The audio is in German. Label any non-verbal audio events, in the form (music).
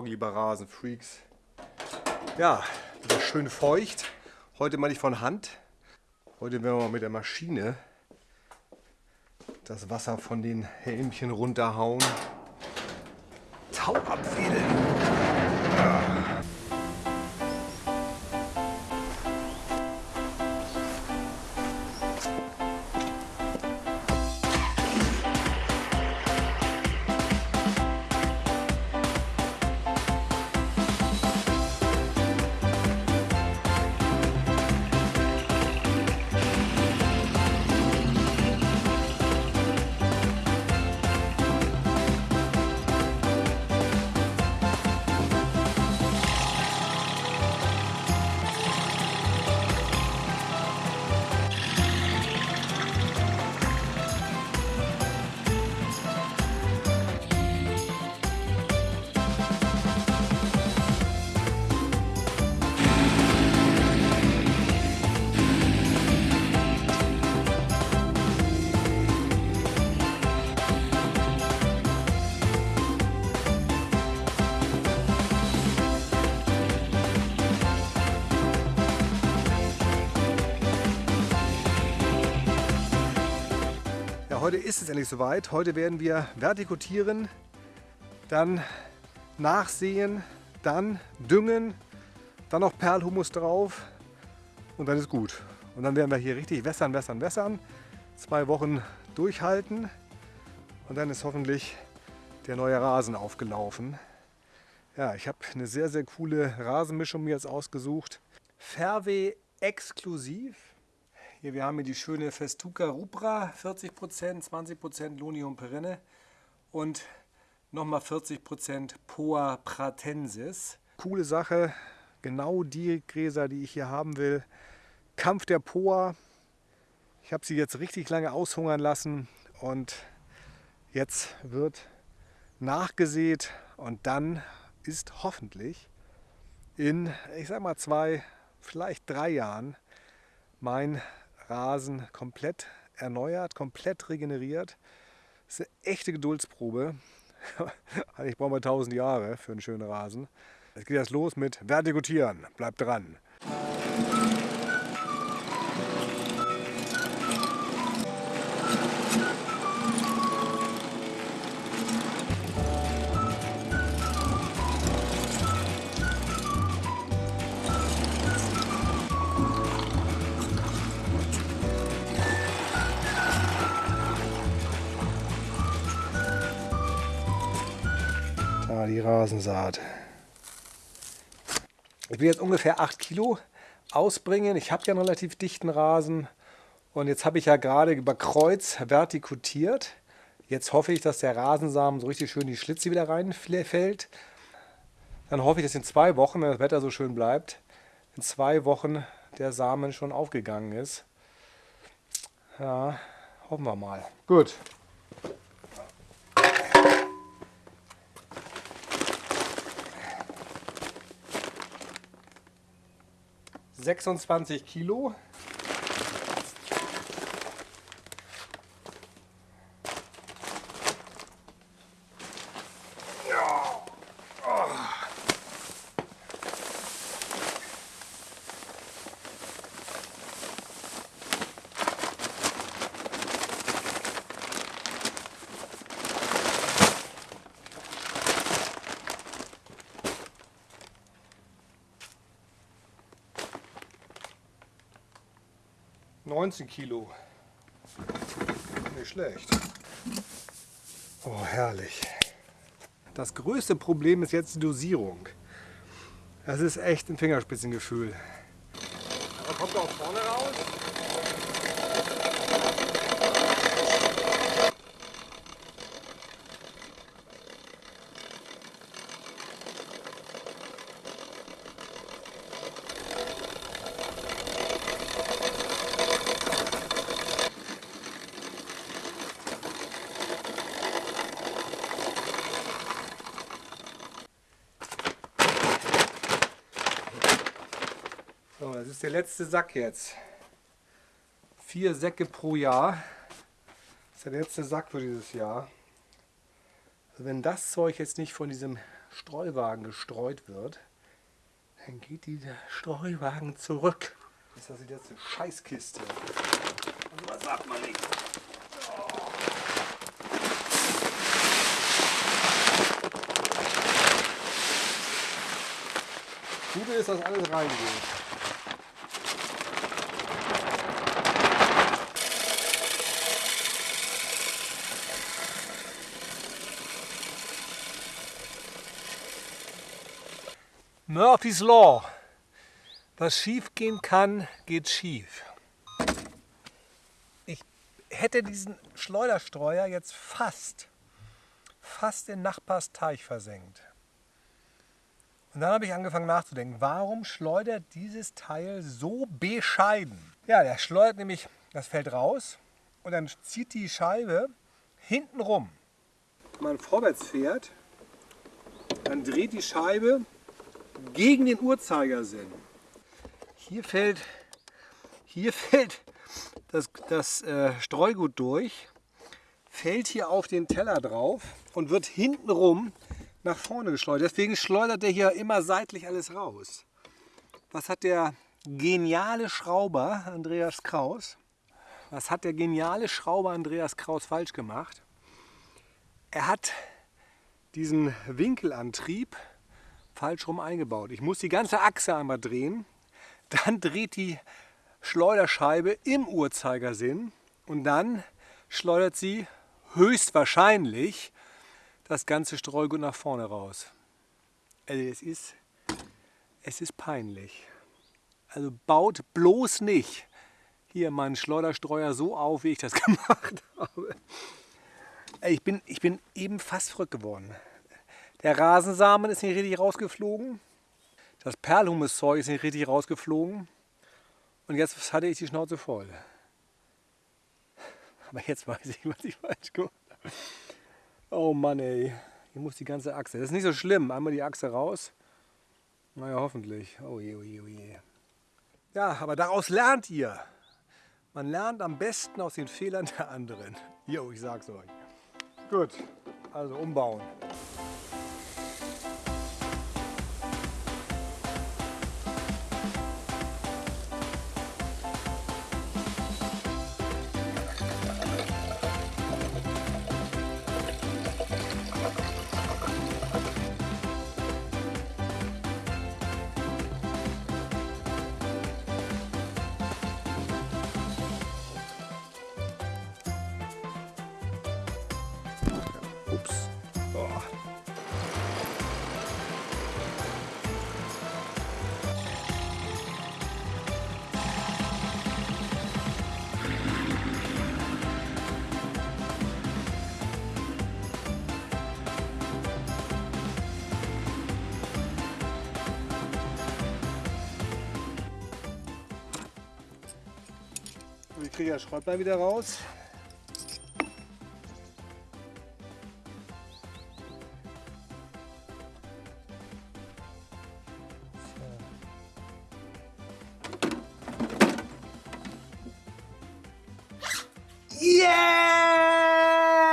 Morgen, lieber Rasenfreaks. Ja, wieder schön feucht. Heute mal nicht von Hand. Heute werden wir mal mit der Maschine das Wasser von den Helmchen runterhauen. Tau abwählen. Ja. Heute ist es endlich soweit. Heute werden wir vertikutieren, dann nachsehen, dann düngen, dann noch Perlhumus drauf und dann ist gut. Und dann werden wir hier richtig wässern, wässern, wässern. Zwei Wochen durchhalten und dann ist hoffentlich der neue Rasen aufgelaufen. Ja, ich habe eine sehr, sehr coole Rasenmischung mir jetzt ausgesucht. Fairway exklusiv hier, wir haben hier die schöne Festuca rubra, 40%, 20% Lonium perenne und nochmal 40% Poa pratensis. Coole Sache, genau die Gräser, die ich hier haben will. Kampf der Poa. Ich habe sie jetzt richtig lange aushungern lassen und jetzt wird nachgesät und dann ist hoffentlich in, ich sag mal zwei, vielleicht drei Jahren mein Rasen komplett erneuert, komplett regeneriert. Das ist eine echte Geduldsprobe. ich brauche mal 1000 Jahre für einen schönen Rasen. Jetzt geht das los mit Vertikutieren. Bleibt dran. Die Rasensaat. Ich will jetzt ungefähr 8 Kilo ausbringen. Ich habe ja einen relativ dichten Rasen und jetzt habe ich ja gerade über Kreuz vertikutiert. Jetzt hoffe ich, dass der Rasensamen so richtig schön die Schlitze wieder reinfällt. Dann hoffe ich, dass in zwei Wochen, wenn das Wetter so schön bleibt, in zwei Wochen der Samen schon aufgegangen ist. Ja, hoffen wir mal. Gut, 26 Kilo. 19 Kilo. Nicht schlecht. Oh, herrlich. Das größte Problem ist jetzt die Dosierung. Das ist echt ein Fingerspitzengefühl. Aber kommt er auch vorne raus? So, das ist der letzte Sack jetzt. Vier Säcke pro Jahr. Das ist der letzte Sack für dieses Jahr. Also wenn das Zeug jetzt nicht von diesem Streuwagen gestreut wird, dann geht dieser Streuwagen zurück. Das ist also jetzt eine Scheißkiste. Also was sagt man nicht? Gute ist, dass alles reingeht. Murphy's Law. Was schief gehen kann, geht schief. Ich hätte diesen Schleuderstreuer jetzt fast, fast in Nachbars Teich versenkt. Und dann habe ich angefangen nachzudenken, warum schleudert dieses Teil so bescheiden? Ja, der schleudert nämlich, das fällt raus und dann zieht die Scheibe hinten rum. Wenn man vorwärts fährt, dann dreht die Scheibe gegen den Uhrzeigersinn. Hier fällt, hier (laughs) fällt das, das äh, Streugut durch, fällt hier auf den Teller drauf und wird hintenrum nach vorne geschleudert. Deswegen schleudert er hier immer seitlich alles raus. Was hat der geniale Schrauber Andreas Kraus, was hat der geniale Schrauber Andreas Kraus falsch gemacht? Er hat diesen Winkelantrieb falsch rum eingebaut. Ich muss die ganze Achse einmal drehen, dann dreht die Schleuderscheibe im Uhrzeigersinn und dann schleudert sie höchstwahrscheinlich das ganze Streugut nach vorne raus. Also es ist, es ist peinlich. Also baut bloß nicht hier meinen Schleuderstreuer so auf, wie ich das (laughs) gemacht habe. Ich bin, ich bin eben fast verrückt geworden. Der Rasensamen ist nicht richtig rausgeflogen. Das Perlhumuszeug ist nicht richtig rausgeflogen. Und jetzt hatte ich die Schnauze voll. Aber jetzt weiß ich, was ich falsch gemacht habe. Oh Mann ey, hier muss die ganze Achse. Das ist nicht so schlimm. Einmal die Achse raus. Naja, hoffentlich. Oh je, oh je, oh je. Ja, aber daraus lernt ihr. Man lernt am besten aus den Fehlern der anderen. Jo, ich sag's euch. Gut, also umbauen. Kriege das Schräublein wieder raus.